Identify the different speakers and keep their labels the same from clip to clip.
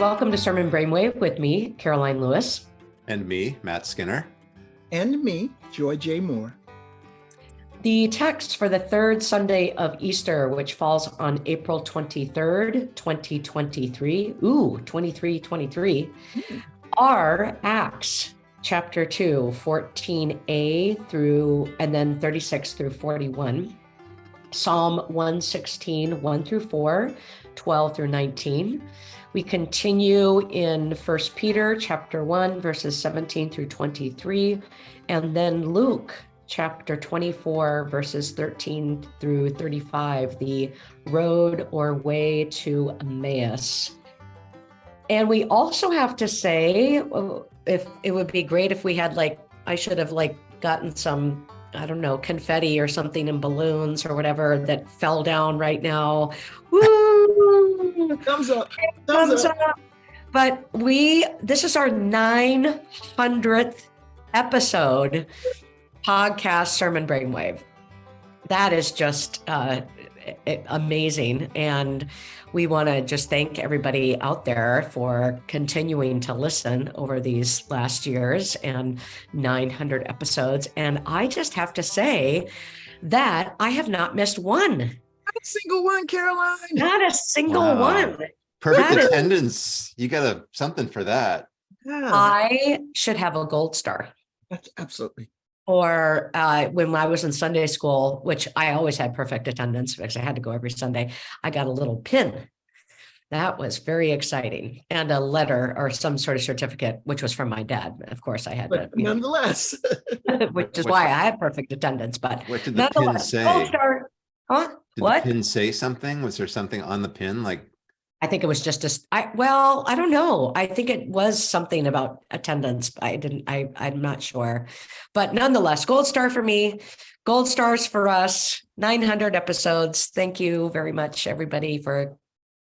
Speaker 1: Welcome to Sermon Brainwave with me, Karoline Lewis.
Speaker 2: And me, Matt Skinner.
Speaker 3: And me, Joy J. Moore.
Speaker 1: The text for the third Sunday of Easter, which falls on April 23rd, 2023, ooh, 2323, mm. are Acts chapter 2, 14a through, and then 36 through 41. Psalm 116, 1 through 4, 12 through 19. We continue in First Peter chapter 1, verses 17 through 23, and then Luke chapter 24, verses 13 through 35, the road or way to Emmaus. And we also have to say, if it would be great if we had like, I should have like gotten some I don't know, confetti or something in balloons or whatever that fell down right now. Woo!
Speaker 3: Thumbs up.
Speaker 1: Thumbs, Thumbs up. up. But we, this is our 900th episode podcast Sermon Brainwave. That is just uh, amazing. And we want to just thank everybody out there for continuing to listen over these last years and 900 episodes. And I just have to say that I have not missed one. Not
Speaker 3: a single one, Karoline.
Speaker 1: Not a single wow. one.
Speaker 2: Perfect that attendance. Is, you got a something for that.
Speaker 1: Yeah. I should have a gold star.
Speaker 3: That's absolutely
Speaker 1: or uh, when I was in Sunday school, which I always had perfect attendance because I had to go every Sunday, I got a little pin. That was very exciting. And a letter or some sort of certificate, which was from my dad. Of course, I had
Speaker 3: but to.
Speaker 1: Nonetheless. Know, which is why I had perfect attendance. But
Speaker 2: what did the pin say?
Speaker 1: Oh, star. Huh?
Speaker 2: Did
Speaker 1: what?
Speaker 2: the pin say something? Was there something on the pin like
Speaker 1: I think it was just a, I, well, I don't know. I think it was something about attendance. I didn't, I, I'm not sure, but nonetheless, gold star for me, gold stars for us, 900 episodes. Thank you very much, everybody, for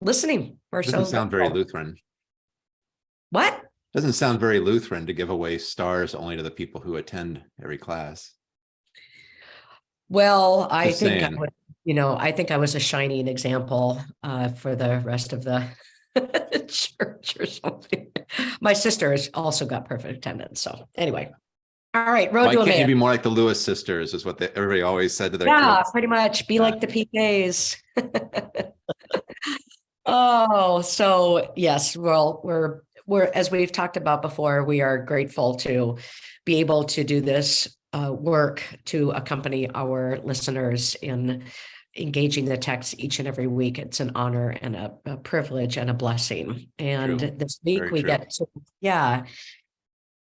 Speaker 1: listening.
Speaker 2: We're Doesn't so sound very Lutheran.
Speaker 1: What?
Speaker 2: Doesn't sound very Lutheran to give away stars only to the people who attend every class.
Speaker 1: Well, I think saying. I would you know, I think I was a shining example uh, for the rest of the church or something. My sister has also got perfect attendance. So anyway, all right, road
Speaker 2: Why
Speaker 1: to
Speaker 2: can't
Speaker 1: Emmaus.
Speaker 2: you be more like the Lewis sisters is what they, everybody always said to their
Speaker 1: Yeah,
Speaker 2: kids.
Speaker 1: pretty much. Be yeah. like the PKs. oh, so yes, well, we're we're as we've talked about before, we are grateful to be able to do this uh, work to accompany our listeners in engaging the text each and every week. It's an honor and a, a privilege and a blessing. And true. this week Very we true. get to, yeah.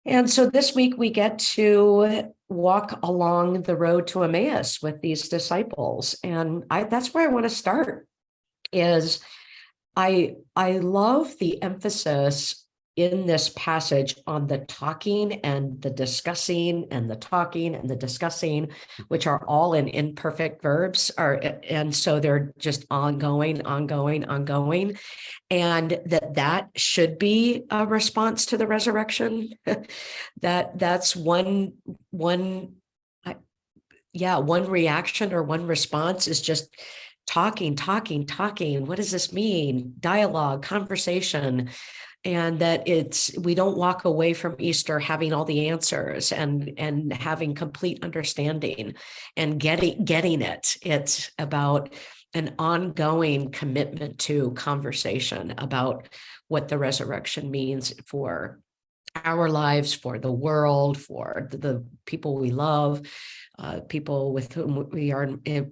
Speaker 1: And so this week we get to walk along the road to Emmaus with these disciples. And I that's where I want to start is I I love the emphasis in this passage on the talking and the discussing and the talking and the discussing, which are all in imperfect verbs are and so they're just ongoing, ongoing, ongoing. And that that should be a response to the resurrection. that that's one one yeah, one reaction or one response is just talking, talking, talking. What does this mean? Dialogue, conversation and that it's we don't walk away from easter having all the answers and and having complete understanding and getting getting it. It's about an ongoing commitment to conversation about what the resurrection means for our lives for the world for the, people we love uh, people with whom we are in,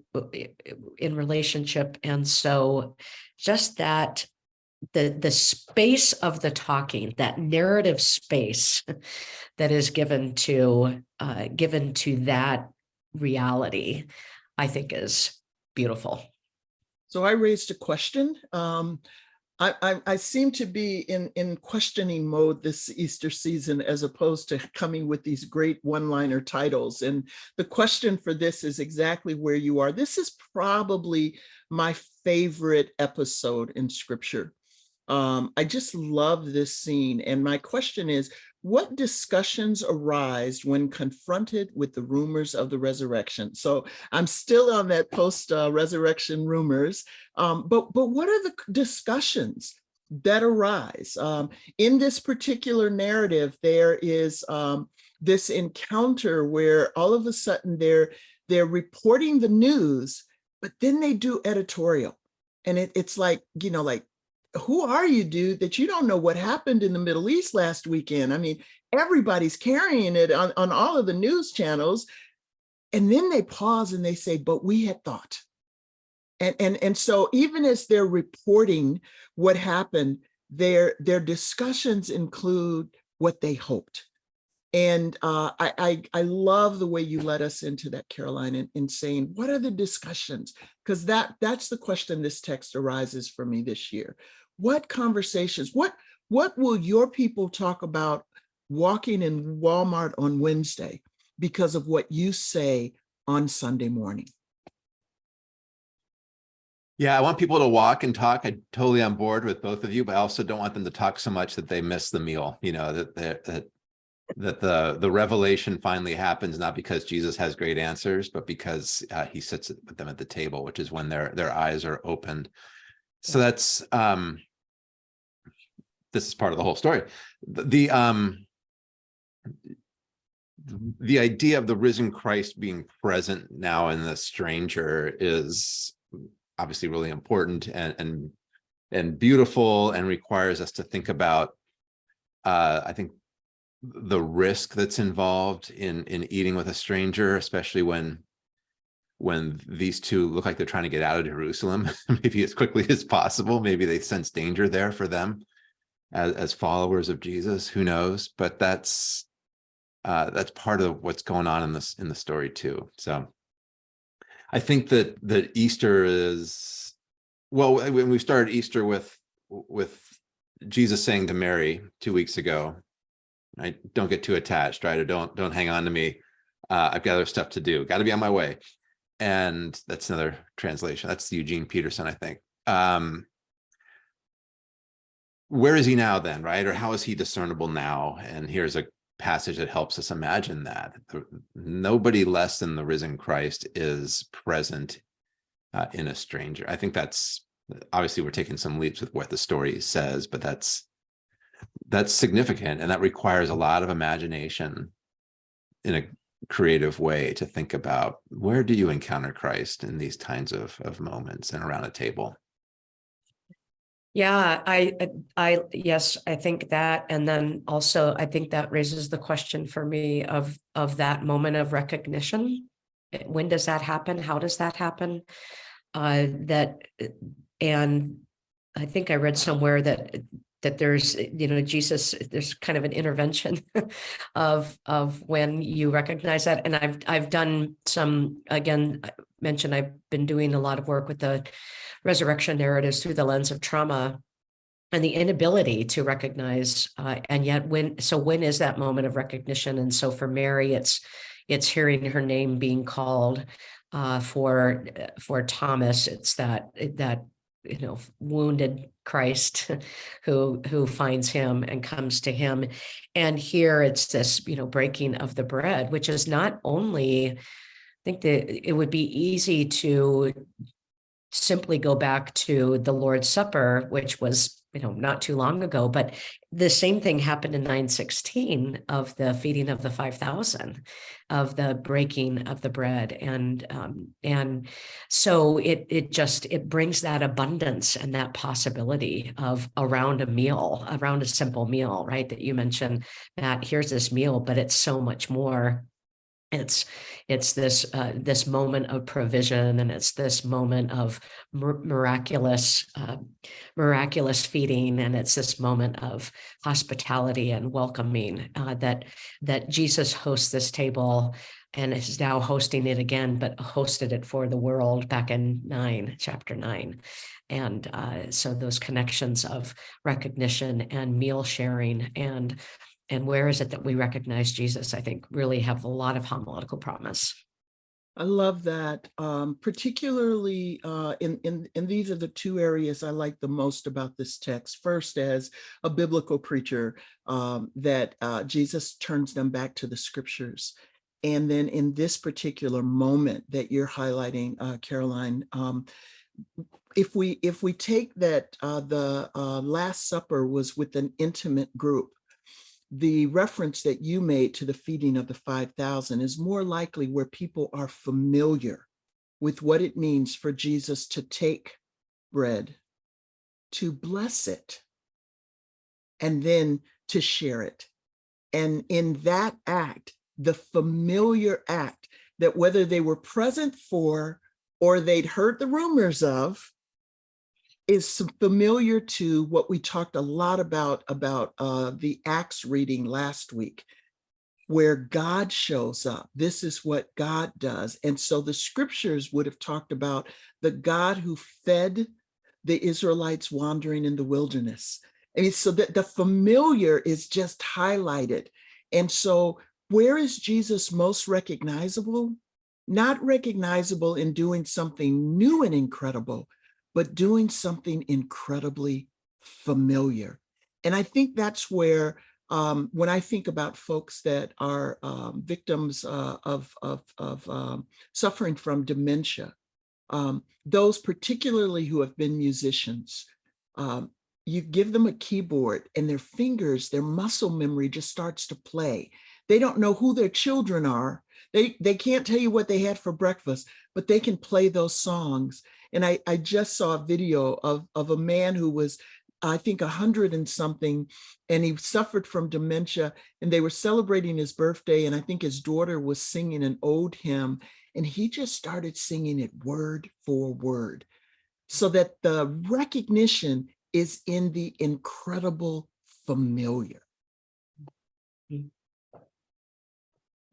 Speaker 1: in relationship. And so just that the the space of the talking that narrative space that is given to uh, given to that reality i think is beautiful
Speaker 3: so i raised a question um, I, I, I, seem to be in, in questioning mode this Easter season as opposed to coming with these great one-liner titles. And the question for this is exactly where you are. This is probably my favorite episode in scripture. Um, I just love this scene. And my question is, what discussions arise when confronted with the rumors of the resurrection? So I'm still on that post-resurrection uh, rumors, um, but, but what are the discussions? that arise. Um, in this particular narrative, there is um, this encounter where all of a sudden they're they're reporting the news, but then they do editorial, and it, it's like you know, like who are you, dude, that you don't know what happened in the Middle East last weekend? I mean, everybody's carrying it on, on all of the news channels. And then they pause and they say, but we had thought. And, and, and so even as they're reporting what happened, their, their discussions include what they hoped. And uh, I, I, I love the way you led us into that, Karoline, in, in saying, what are the discussions? Because that, that's the question this text arises for me this year. What conversations, what, what will your people talk about walking in Walmart on Wednesday because of what you say on Sunday morning?
Speaker 2: Yeah, I want people to walk and talk. I'm totally on board with both of you, but I also don't want them to talk so much that they miss the meal, you know, that, that, that, the, the revelation finally happens, not because Jesus has great answers, but because uh, he sits with them at the table, which is when their, their eyes are opened. So that's, um, this is part of the whole story. The, um, the idea of the risen Christ being present now in the stranger is obviously really important and and and beautiful and requires us to think about uh I think the risk that's involved in in eating with a stranger especially when when these two look like they're trying to get out of Jerusalem maybe as quickly as possible maybe they sense danger there for them as, as followers of Jesus who knows but that's uh, that's part of what's going on in this in the story too. So I think that that Easter is well when we started Easter with with Jesus saying to Mary two weeks ago, I don't get too attached, right? Or don't don't hang on to me. Uh, I've got other stuff to do. Got to be on my way. And that's another translation. That's Eugene Peterson, I think. Um, where is he now then, right? Or how is he discernible now? And here's a passage that helps us imagine that. Nobody less than the risen Christ is present uh, in a stranger. I think that's obviously we're taking some leaps with what the story says, but that's that's significant and that requires a lot of imagination in a creative way to think about where do you encounter Christ in these kinds of, of moments and around a table.
Speaker 1: Yeah, I, I, yes, I think that, and then also I think that raises the question for me of, of that moment of recognition. Eh, when does that happen? How does that happen? Uh, that, and I think I read somewhere that, that there's, you know, Jesus, there's kind of an intervention of, of when you recognize that. And I've, I've done some, again, I mentioned I've been doing a lot of work with the resurrection narratives through the lens of trauma and the inability to recognize uh, and yet when so when is that moment of recognition and so for mary it's it's hearing her name being called uh, for for thomas it's that that you know wounded christ who who finds him and comes to him. And here it's this you know breaking of the bread which is not only i think that it would be easy to simply go back to the Lord's Supper, which was, you know, not too long ago, but the same thing happened in 916 of the feeding of the 5,000, of the breaking of the bread. And, um, and so it, it just, it brings that abundance and that possibility of around a meal, around a simple meal, right? That you mentioned, Matt, here's this meal, but it's so much more it's it's this uh, this moment of provision and it's this moment of miraculous uh, miraculous feeding and it's this moment of hospitality and welcoming uh, that that Jesus hosts this table and is now hosting it again but hosted it for the world back in nine chapter nine. And uh, so those connections of recognition and meal sharing and and where is it that we recognize Jesus, I think really have a lot of homiletical promise.
Speaker 3: I love that, um, particularly uh, in, in, in these are the two areas I like the most about this text. First, as a biblical preacher, um, that uh, Jesus turns them back to the scriptures. And then in this particular moment that you're highlighting, uh, Karoline, um, if we, if we take that, uh, the, uh, Last Supper was with an intimate group, the reference that you made to the feeding of the 5,000 is more likely where people are familiar with what it means for Jesus to take bread, to bless it, and then to share it. And in that act, the familiar act that whether they were present for or they'd heard the rumors of, is familiar to what we talked a lot about, about uh, the Acts reading last week, where God shows up. This is what God does. And so the scriptures would have talked about the God who fed the Israelites wandering in the wilderness. I mean, so that the familiar is just highlighted. And so where is Jesus most recognizable? Not recognizable in doing something new and incredible, but doing something incredibly familiar. And I think that's where, um, when I think about folks that are um, victims uh, of, of, of um, suffering from dementia, um, those particularly who have been musicians, um, you give them a keyboard and their fingers, their muscle memory just starts to play. They don't know who their children are. They, they can't tell you what they had for breakfast, but they can play those songs. And I, I just saw a video of, of a man who was, I think, a hundred and something, and he suffered from dementia, and they were celebrating his birthday, and I think his daughter was singing an ode hymn, and he just started singing it word for word, so that the recognition is in the incredible familiar.
Speaker 1: I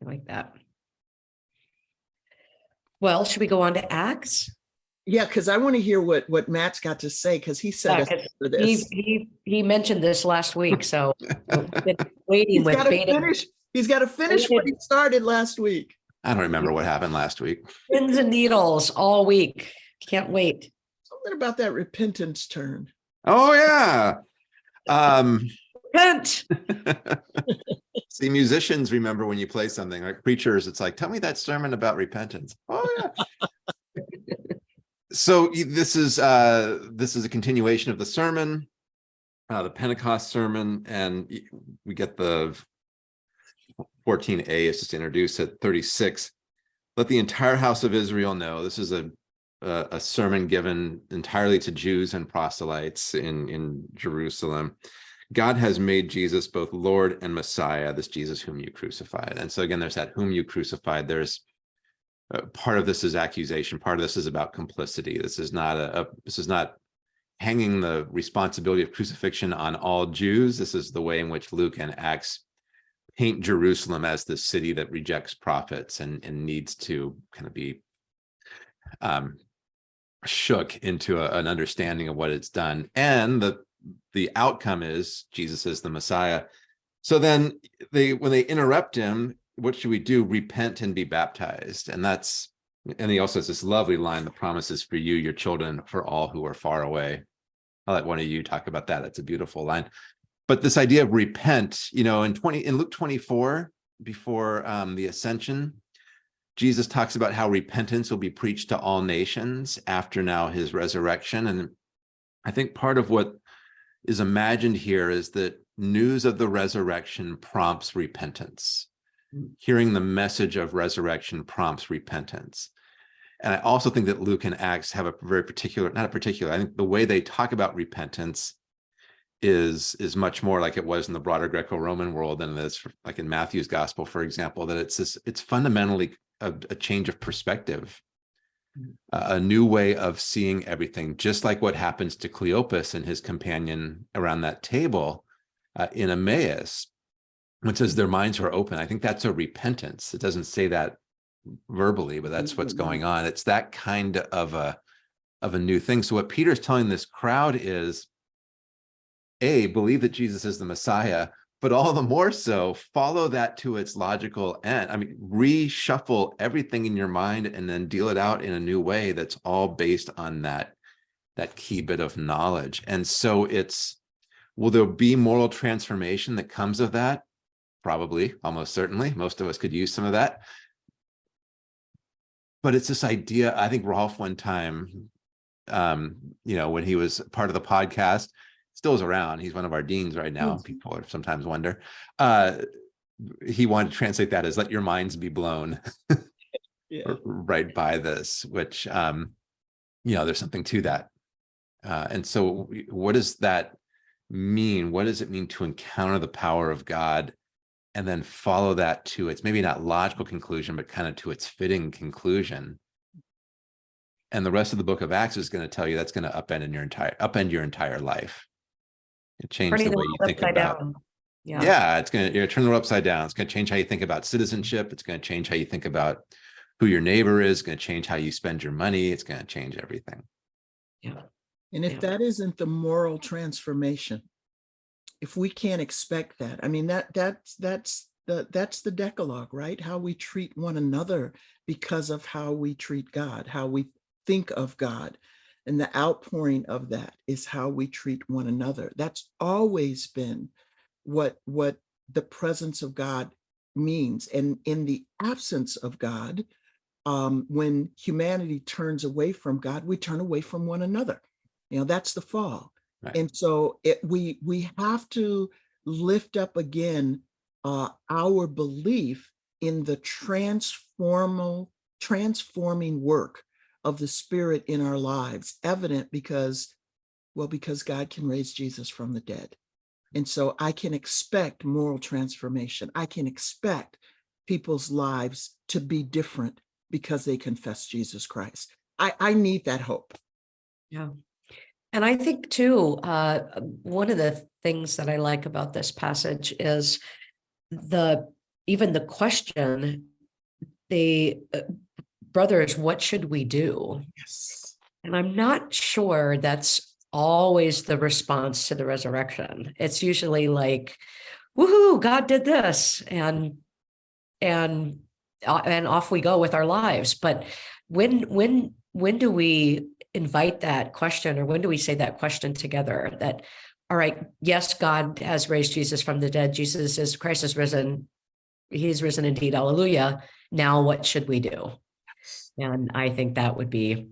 Speaker 1: like that. Well, should we go on to Acts?
Speaker 3: Yeah, because I want to hear what, what Matt's got to say, because he said
Speaker 1: Yeah,
Speaker 3: for
Speaker 1: He,
Speaker 3: this.
Speaker 1: he, he mentioned this last week, so we've waiting
Speaker 3: He's
Speaker 1: with
Speaker 3: got to
Speaker 1: bated
Speaker 3: finish, he's got to finish what he started last week.
Speaker 2: I don't remember what happened last week.
Speaker 1: pins and needles all week. Can't wait.
Speaker 3: Something about that repentance turn.
Speaker 2: Oh, yeah. Um,
Speaker 1: Repent.
Speaker 2: see, musicians remember when you play something like preachers, it's like, tell me that sermon about repentance. Oh, yeah. So this is uh this is a continuation of the sermon, uh, the Pentecost sermon, and we get the 14a is just introduced at 36. Let the entire house of Israel know this is a a, a sermon given entirely to Jews and proselytes in in Jerusalem. God has made Jesus both Lord and Messiah, this Jesus whom you crucified. And so again, there's that whom you crucified. There's uh, part of this is accusation. Part of this is about complicity. This is not a, a this is not hanging the responsibility of crucifixion on all Jews. This is the way in which Luke and Acts paint Jerusalem as the city that rejects prophets and, and needs to kind of be um, shook into a- an understanding of what it's done. And the the outcome is Jesus is the Messiah. So then they when they interrupt him, what should we do? Repent and be baptized. And that's and he also has this lovely line, the promises for you, your children, for all who are far away. I'll let one of you talk about that. That's a beautiful line. But this idea of repent, you know, in 20 in Luke 24, before um, the ascension, Jesus talks about how repentance will be preached to all nations after now his resurrection. And I think part of what is imagined here is that news of the resurrection prompts repentance. Hearing the message of resurrection prompts repentance. And I also think that Luke and Acts have a very particular, not a particular, I think the way they talk about repentance is is much more like it was in the broader Greco-Roman world than it is like in Matthew's gospel, for example, that it's this, it's fundamentally a, a change of perspective a a new way of seeing everything, just like what happens to Cleopas and his companion around that table uh, in Emmaus, it says their minds were open. I think that's a repentance. It doesn't say that verbally, but that's what's mm-hmm. going on. It's that kind of a of a new thing. So what Peter's telling this crowd is, a believe that Jesus is the Messiah, but all the more so follow that to its logical end. I mean, reshuffle everything in your mind and then deal it out in a new way that's all based on that, that key bit of knowledge. And so it's, will there be moral transformation that comes of that? Probably, almost certainly. Most of us could use some of that. But it's this idea, I think Rolf one time um, you know, when he was part of the podcast, still is around. He's one of our deans right now.
Speaker 3: Yes.
Speaker 2: People sometimes wonder. Uh, he wanted to translate that as let your minds be blown
Speaker 3: Yeah.
Speaker 2: right by this, which, um, you know, there's something to that. Uh, and so what does that mean? What does it mean to encounter the power of God and then follow that to its maybe not logical conclusion, but kind of to its fitting conclusion? And the rest of the book of Acts is going to tell you that's going to upend in your entire upend your entire life. It changed the
Speaker 1: the
Speaker 2: way you think about
Speaker 1: down.
Speaker 2: yeah.
Speaker 1: Yeah,
Speaker 2: it's gonna you're gonna turn the world upside down. It's gonna change how you think about citizenship. It's gonna change how you think about who your neighbor is, it's gonna change how you spend your money. It's gonna change everything.
Speaker 1: yeah.
Speaker 3: And if
Speaker 1: Yeah.
Speaker 3: that isn't the moral transformation, if we can't expect that, I mean, that, that's, that's the, that's the Decalogue, right? How we treat one another because of how we treat God, how we think of God. And the outpouring of that is how we treat one another. That's always been what, what the presence of God means. And in the absence of God, um, when humanity turns away from God, we turn away from one another. You know, that's the fall.
Speaker 2: Right.
Speaker 3: And so it, we, we have to lift up again uh, our belief in the transformal, transforming work of the Spirit in our lives, evident because, well, because God can raise Jesus from the dead. And so I can expect moral transformation. I can expect people's lives to be different because they confess Jesus Christ. I, I need that hope.
Speaker 1: Yeah. And I think too, uh, one of the things that I like about this passage is the, even the question, the uh, brothers, what should we do?
Speaker 3: Yes.
Speaker 1: And I'm not sure that's always the response to the resurrection. It's usually like, woohoo, God did this and and uh, and off we go with our lives. But when when when do we invite that question or when do we say that question together that all right, yes, God has raised Jesus from the dead. Jesus is Christ is risen. He's risen indeed. Hallelujah. Now what should we do? And I think that would be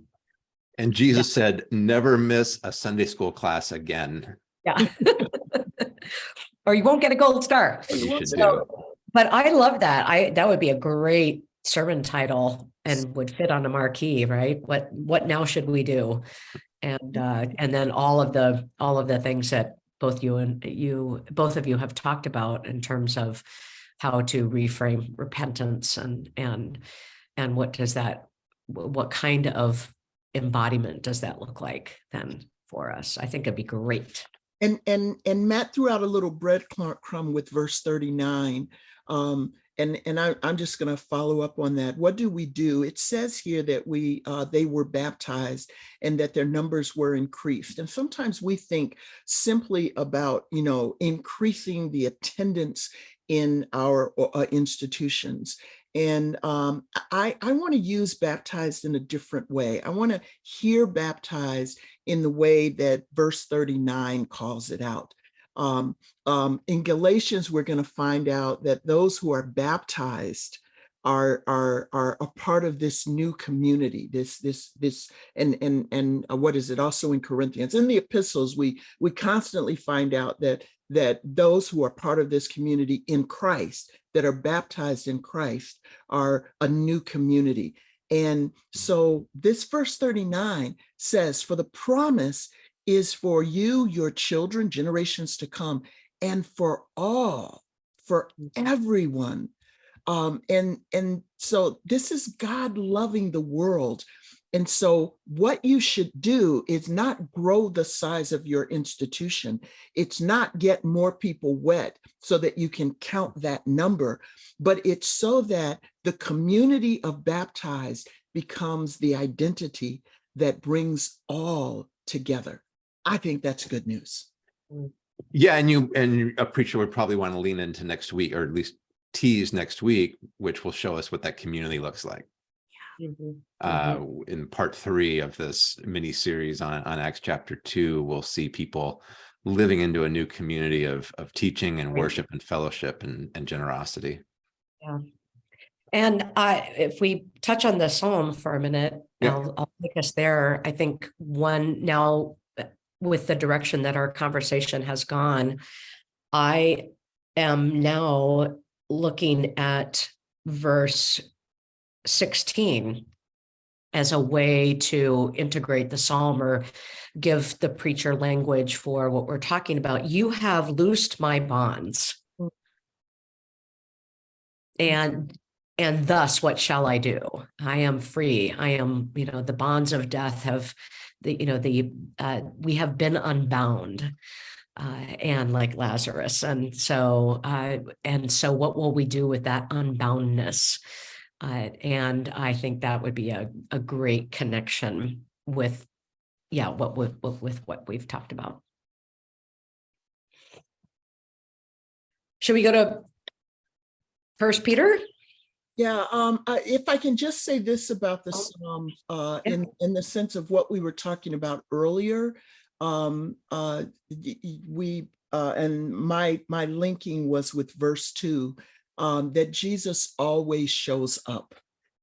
Speaker 2: And Jesus said, never miss a Sunday school class again.
Speaker 1: Yeah. Or you won't get a gold star.
Speaker 2: You should do.
Speaker 1: So, but I love that. I, that would be a great sermon title and would fit on a marquee, right? What, what now should we do? And, uh, and then all of the, all of the things that both you and you, both of you have talked about in terms of how to reframe repentance and, and, and what does that, what kind of embodiment does that look like then for us? I think it'd be great.
Speaker 3: And and and Matt threw out a little breadcrumb with verse 39. Um, and and I, I'm just going to follow up on that. What do we do? It says here that we uh, they were baptized and that their numbers were increased. And sometimes we think simply about you know increasing the attendance in our uh, institutions. And um, I, I want to use baptized in a different way. I want to hear baptized in the way that verse 39 calls it out. Um, um, in Galatians, we're going to find out that those who are baptized are are are a part of this new community this this this and and and uh, what is it? Also in corinthians. In the epistles we we constantly find out that that those who are part of this community in christ that are baptized in christ are a new community. And so this verse 39 says, For the promise is for you, your children, generations to come, and for all, for everyone. Um, and, and so this is God loving the world. And so what you should do is not grow the size of your institution. It's not get more people wet so that you can count that number, but it's so that the community of baptized becomes the identity that brings all together. I think that's good news.
Speaker 2: Yeah, and you, and a preacher would probably want to lean into next week, or at least tease next week, which will show us what that community looks like. Uh, in part three of this mini series on, on Acts chapter two, we'll see people living into a new community of, of teaching and
Speaker 1: Right.
Speaker 2: worship and fellowship and, and generosity.
Speaker 1: And I, if we touch on the psalm for a minute,
Speaker 2: Yeah.
Speaker 1: I'll, I'll take us there. I think one now with the direction that our conversation has gone, I am now looking at verse sixteen as a way to integrate the psalm or give the preacher language for what we're talking about. You have loosed my bonds. And and thus, what shall I do? I am free. I am, you know, the bonds of death have, the, you know, the, uh, we have been unbound. Uh, and like Lazarus. And so, uh, and so what will we do with that unboundness? Uh, and I think that would be a, a great connection with, yeah, what with, with, with what we've talked about. Should we go to First Peter?
Speaker 3: Yeah, um, I- if I can just say this about the
Speaker 1: Oh.
Speaker 3: Psalm, uh, in, in the sense of what we were talking about earlier. Um, uh, we, uh, and my, my linking was with verse two, um, that Jesus always shows up.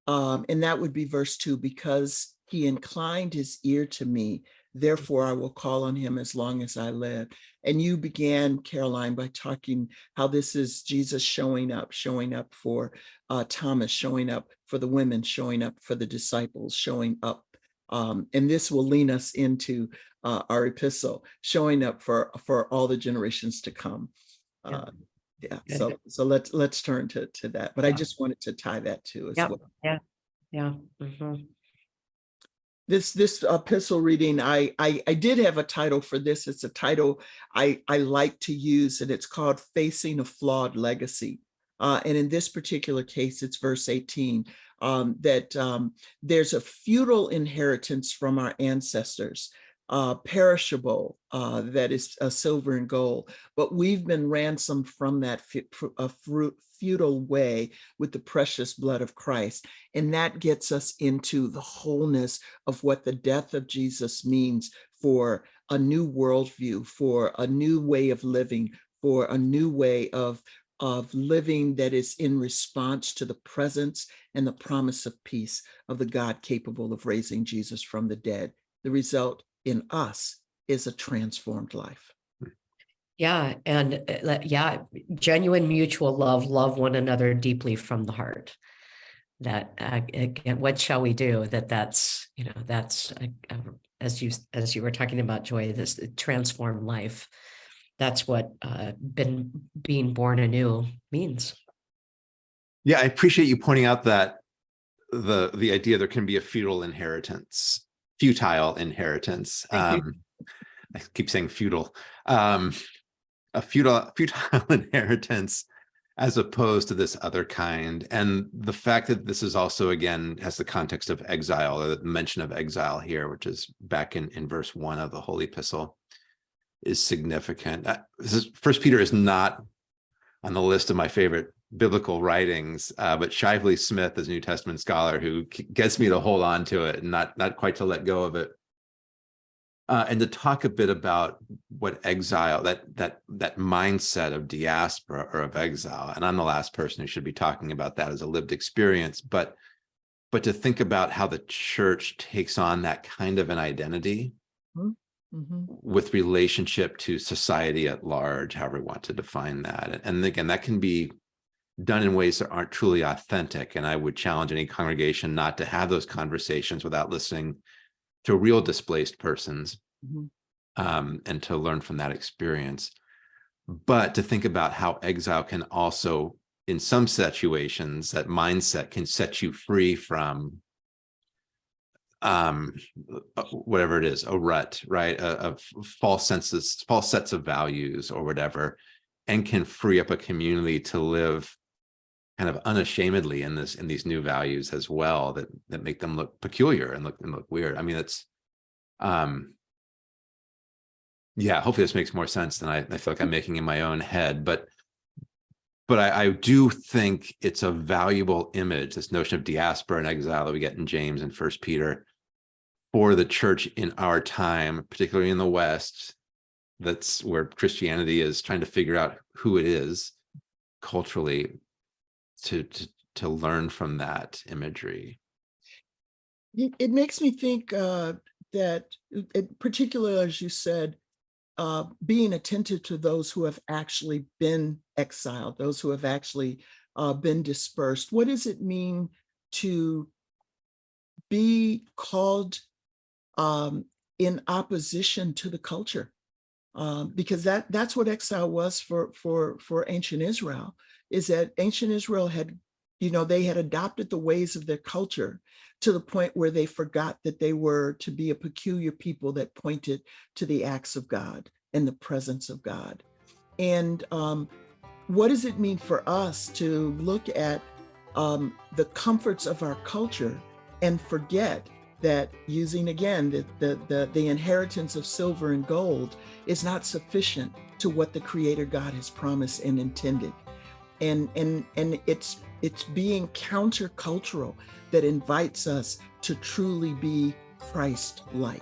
Speaker 3: Um, and that would be verse two, because he inclined his ear to me, therefore I will call on him as long as I live. And you began, Karoline, by talking how this is Jesus showing up, showing up for uh, Thomas showing up for the women, showing up for the disciples, showing up. Um, and this will lean us into uh, our epistle, showing up for for all the generations to come.
Speaker 1: Yeah.
Speaker 3: Uh, yeah. So so let's let's turn to to that. But I just wanted to tie that to as
Speaker 1: Yep.
Speaker 3: well.
Speaker 1: Yeah. Yeah. mhm.
Speaker 3: This this epistle reading I, I i did have a title for this. It's a title i i like to use and it's called facing a flawed legacy. Uh, and in this particular case it's verse 18 um, that um, there's a feudal inheritance from our ancestors uh, perishable uh, that is uh, silver and gold but we've been ransomed from that feudal way with the precious blood of christ and that gets us into the wholeness of what the death of Jesus means for a new worldview, for a new way of living, for a new way of, of living that is in response to the presence and the promise of peace of the God capable of raising Jesus from the dead. The result in us is a transformed life.
Speaker 1: Yeah, and uh, yeah, genuine mutual love, love one another deeply from the heart. That uh, again, what shall we do? That that's you know that's uh, uh, as you as you were talking about joy, this transformed life. That's what uh, been being born anew means.
Speaker 2: Yeah, I appreciate you pointing out that the the idea there can be a feudal inheritance, futile inheritance. Um, I keep saying feudal, um, a futile futile inheritance as opposed to this other kind. And the fact that this is also again has the context of exile or the mention of exile here, which is back in in verse one of the Holy Epistle, is significant. Uh, This is First Peter is not on the list of my favorite biblical writings, uh, but Shively Smith is a New Testament scholar who gets me to hold on to it and not not quite to let go of it. Uh, and to talk a bit about what exile, that that that mindset of diaspora or of exile, and I'm the last person who should be talking about that as a lived experience, but but to think about how the church takes on that kind of an identity
Speaker 3: Mhm.
Speaker 2: with relationship to society at large, however we want to define that. And again, that can be done in ways that aren't truly authentic. And I would challenge any congregation not to have those conversations without listening to real displaced persons
Speaker 3: Mhm.
Speaker 2: um, and to learn from that experience. But to think about how exile can also, in some situations, that mindset can set you free from um uh, whatever it is a rut right of false senses false sets of values or whatever and can free up a community to live kind of unashamedly in this in these new values as well that that make them look peculiar and look and look weird i mean it's um yeah hopefully this makes more sense than i, I feel like i'm making in my own head but but I, I do think it's a valuable image, this notion of diaspora and exile that we get in James and First Peter for the church in our time, particularly in the West. That's where Christianity is trying to figure out who it is culturally to, to, to learn from that imagery.
Speaker 3: it, it makes me think uh, that, it, particularly as you said, uh, being attentive to those who have actually been exiled, those who have actually uh, been dispersed. What does it mean to be called um, in opposition to the culture? Um, because that that's what exile was for for for ancient Israel. Is that ancient Israel had, you know, they had adopted the ways of their culture to the point where they forgot that they were to be a peculiar people that pointed to the acts of God and the presence of God. And um, what does it mean for us to look at um, the comforts of our culture and forget that using again the, the, the, the inheritance of silver and gold is not sufficient to what the creator God has promised and intended. And, and, and it's, it's being countercultural that invites us to truly be Christ-like.